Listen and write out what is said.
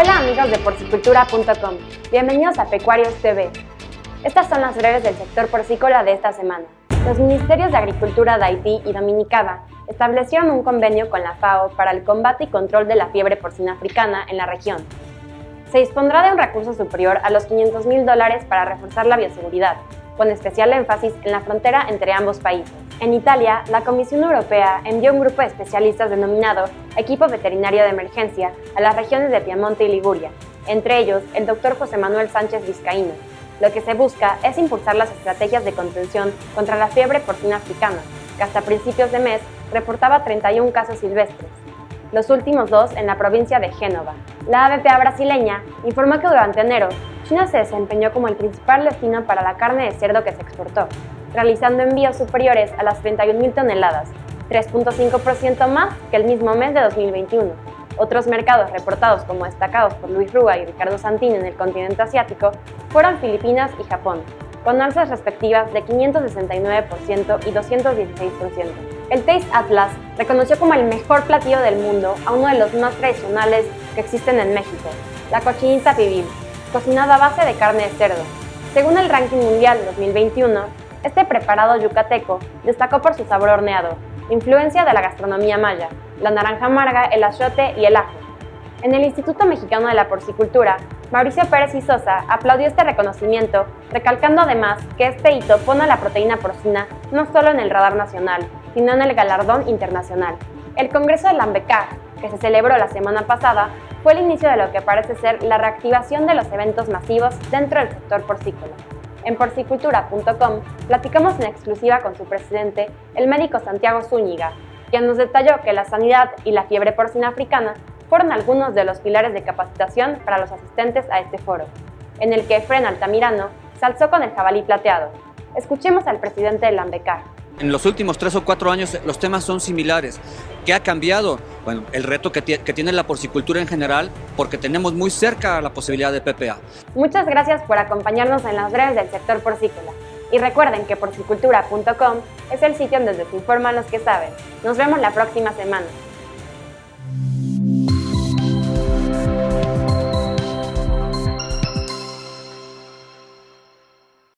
amigos de porcicultura.com. Bienvenidos a Pecuarios TV. Estas son las breves del sector porcícola de esta semana. Los ministerios de Agricultura de Haití y Dominicana establecieron un convenio con la FAO para el combate y control de la fiebre porcina africana en la región. Se dispondrá de un recurso superior a los 500 mil dólares para reforzar la bioseguridad, con especial énfasis en la frontera entre ambos países. En Italia, la Comisión Europea envió un grupo de especialistas denominado Equipo Veterinario de Emergencia a las regiones de Piamonte y Liguria, entre ellos el doctor José Manuel Sánchez Vizcaíno. Lo que se busca es impulsar las estrategias de contención contra la fiebre porcina africana, que hasta principios de mes reportaba 31 casos silvestres, los últimos dos en la provincia de Génova. La ABPA brasileña informó que durante enero, China se desempeñó como el principal destino para la carne de cerdo que se exportó, realizando envíos superiores a las 31.000 toneladas, 3.5% más que el mismo mes de 2021. Otros mercados reportados como destacados por Luis Rúa y Ricardo Santini en el continente asiático fueron Filipinas y Japón, con alzas respectivas de 569% y 216%. El Taste Atlas reconoció como el mejor platillo del mundo a uno de los más tradicionales que existen en México, la cochinita pibil, cocinada a base de carne de cerdo. Según el ranking mundial 2021, este preparado yucateco destacó por su sabor horneado, influencia de la gastronomía maya, la naranja amarga, el achiote y el ajo. En el Instituto Mexicano de la Porcicultura, Mauricio Pérez y Sosa aplaudió este reconocimiento, recalcando además que este hito pone a la proteína porcina no solo en el radar nacional, sino en el galardón internacional. El Congreso de Lambecar, que se celebró la semana pasada, fue el inicio de lo que parece ser la reactivación de los eventos masivos dentro del sector porcícola. En porcicultura.com platicamos en exclusiva con su presidente, el médico Santiago Zúñiga, quien nos detalló que la sanidad y la fiebre porcina africana fueron algunos de los pilares de capacitación para los asistentes a este foro, en el que Efren Altamirano se alzó con el jabalí plateado. Escuchemos al presidente de Lambecar. En los últimos tres o cuatro años los temas son similares. ¿Qué ha cambiado? Bueno, el reto que, tiene la porcicultura en general, porque tenemos muy cerca la posibilidad de PPA. Muchas gracias por acompañarnos en las breves del sector porcícola. Y recuerden que porcicultura.com es el sitio donde se informan los que saben. Nos vemos la próxima semana.